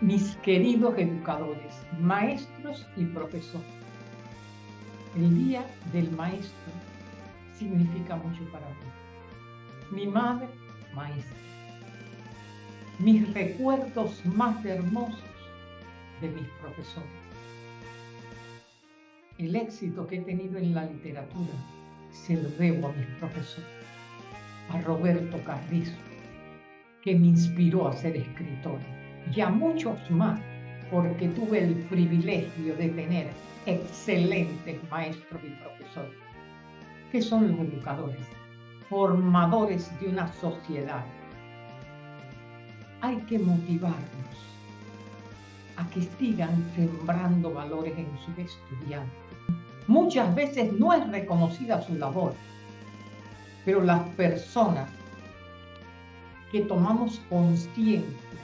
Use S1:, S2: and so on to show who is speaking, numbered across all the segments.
S1: mis queridos educadores, maestros y profesores. El Día del Maestro significa mucho para mí. Mi madre, maestra. Mis recuerdos más hermosos de mis profesores. El éxito que he tenido en la literatura se lo debo a mis profesores. A Roberto Carrizo, que me inspiró a ser escritor, y a muchos más, porque tuve el privilegio de tener excelentes maestros y profesores, que son los educadores, formadores de una sociedad. Hay que motivarnos a que sigan sembrando valores en sus estudiantes. Muchas veces no es reconocida su labor, pero las personas que tomamos conciencia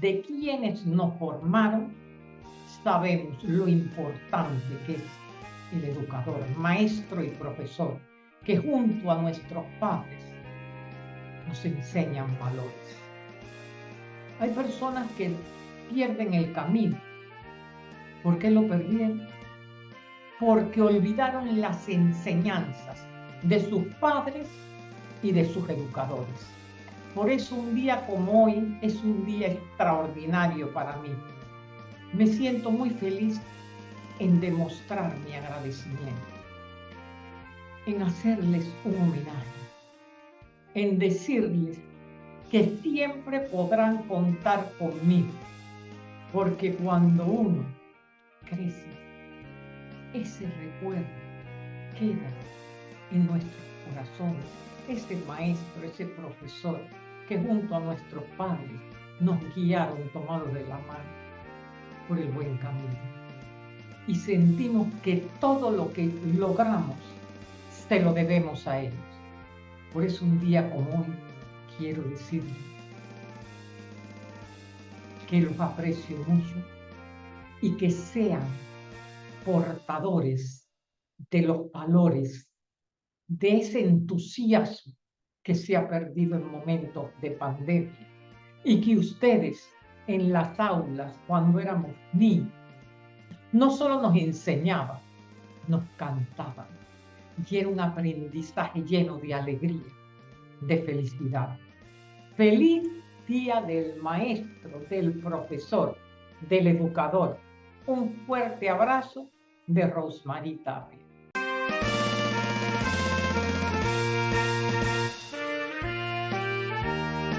S1: de quienes nos formaron, sabemos lo importante que es el educador, maestro y profesor, que junto a nuestros padres nos enseñan valores. Hay personas que pierden el camino. ¿Por qué lo perdieron? Porque olvidaron las enseñanzas de sus padres y de sus educadores. Por eso un día como hoy es un día extraordinario para mí. Me siento muy feliz en demostrar mi agradecimiento, en hacerles un homenaje, en decirles que siempre podrán contar conmigo, porque cuando uno crece, ese recuerdo queda en nuestros corazones, ese maestro, ese profesor, que junto a nuestros padres nos guiaron tomados de la mano por el buen camino. Y sentimos que todo lo que logramos se lo debemos a ellos. Por eso un día como hoy quiero decirles que los aprecio mucho y que sean portadores de los valores, de ese entusiasmo que se ha perdido en momentos de pandemia y que ustedes en las aulas cuando éramos niños no solo nos enseñaban, nos cantaban y era un aprendizaje lleno de alegría, de felicidad. Feliz día del maestro, del profesor, del educador. Un fuerte abrazo de Rosmarie Tapia.